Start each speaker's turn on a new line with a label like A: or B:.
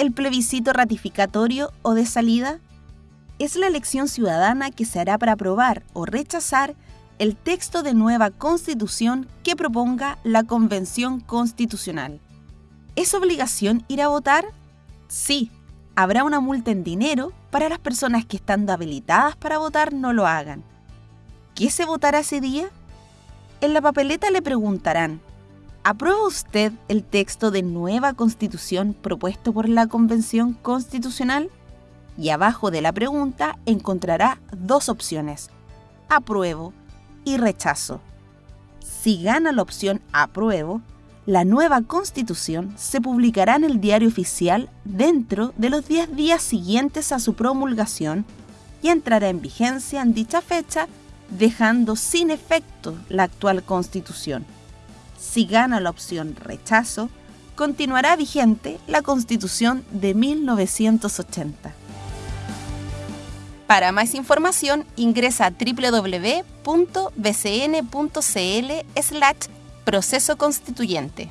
A: el plebiscito ratificatorio o de salida? Es la elección ciudadana que se hará para aprobar o rechazar el texto de nueva constitución que proponga la Convención Constitucional. ¿Es obligación ir a votar? Sí, habrá una multa en dinero para las personas que estando habilitadas para votar no lo hagan. ¿Qué se votará ese día? En la papeleta le preguntarán, ¿aprueba usted el texto de nueva constitución propuesto por la Convención Constitucional? Y abajo de la pregunta encontrará dos opciones, apruebo y rechazo. Si gana la opción apruebo, la nueva constitución se publicará en el diario oficial dentro de los 10 días siguientes a su promulgación y entrará en vigencia en dicha fecha, dejando sin efecto la actual constitución. Si gana la opción rechazo, continuará vigente la constitución de 1980. Para más información ingresa a www.bcn.cl slash proceso constituyente.